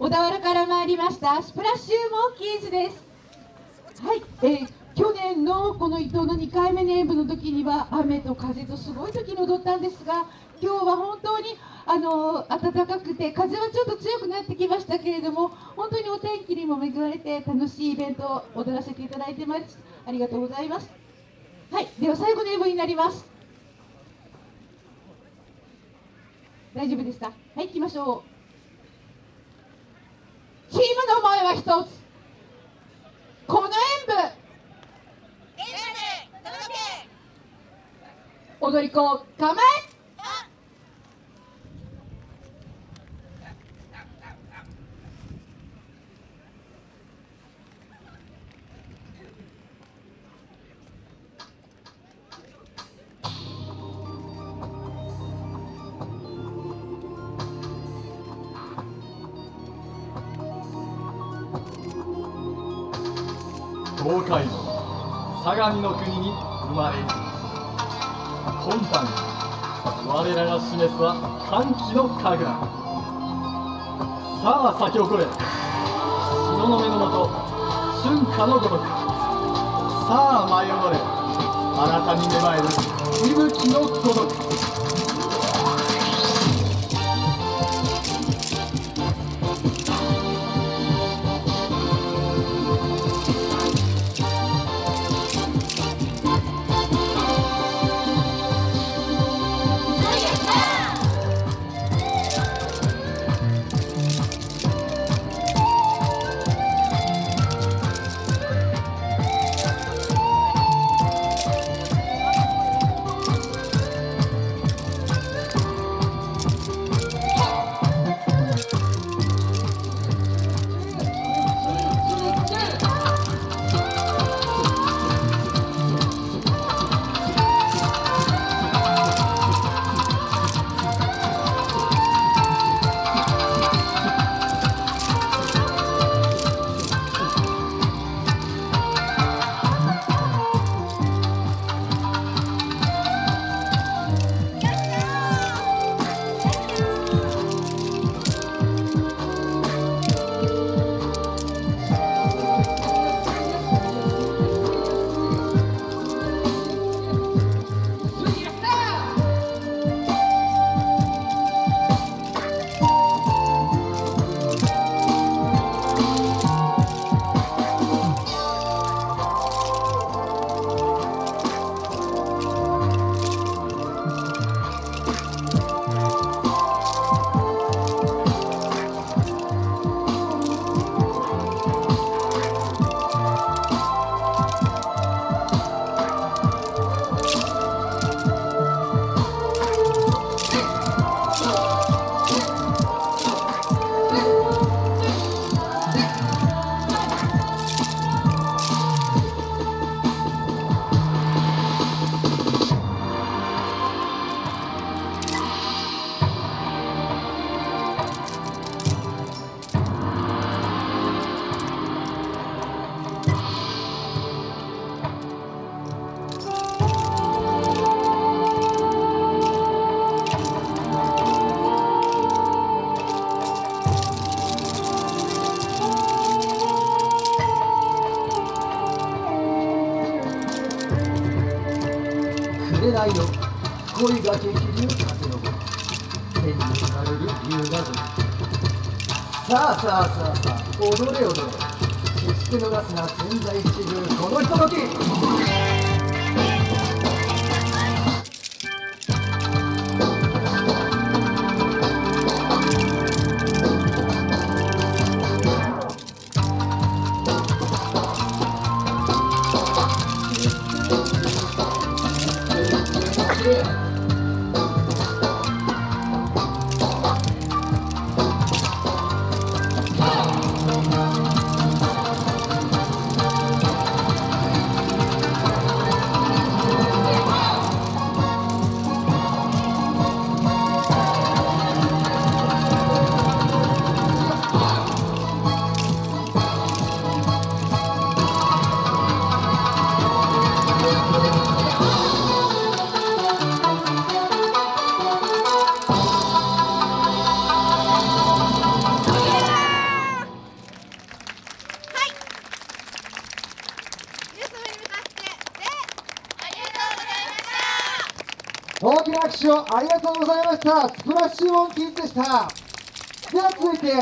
小田原から参りました。スプラッシュモンキーズです。はい、えー、去年のこの伊藤の2回目の演舞の時には雨と風とすごい時に踊ったんですが今日は本当にあの暖かくて風はちょっと強くなってきましたけれども本当にお天気にも恵まれて楽しいイベントを踊らせていただいてます。ありがとうございます。はい。では最後の演舞になります。大丈夫ですかはい行きましょう。チームの前は一つ。この演舞踊り子構え東海道相模の国に生まれ今般我らが示すは歓喜の神楽。さあ咲き誇れ。東雲のもと春夏のごとく。さあ舞い踊れ。あなたに芽生える息吹のごとく。紅の恋が激流風の天に生まれる夕がずさあさあさあさあ踊れ踊れ決して逃すな千載一遇このひととき。大きな拍手をありがとうございました。スプラッシュモンキーズでした。では続いて